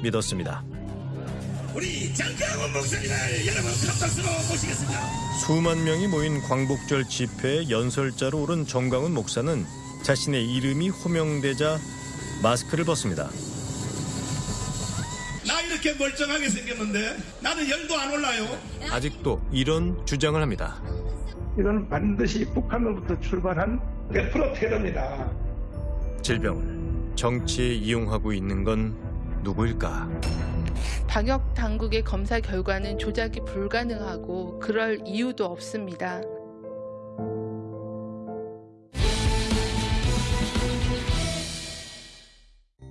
믿었습니다. 우리 장강원 목사님을 여러분 큰 박수로 모시겠습니다. 수만 명이 모인 광복절 집회에 연설자로 오른 정광훈 목사는 자신의 이름이 호명되자 마스크를 벗습니다. 나 이렇게 멀쩡하게 생겼는데 나는 열도 안 올라요. 아직도 이런 주장을 합니다. 이건 반드시 북한으로부터 출발한 100% 테러입니다. 질병을 정치에 이용하고 있는 건 누구일까? 방역 당국의 검사 결과는 조작이 불가능하고 그럴 이유도 없습니다.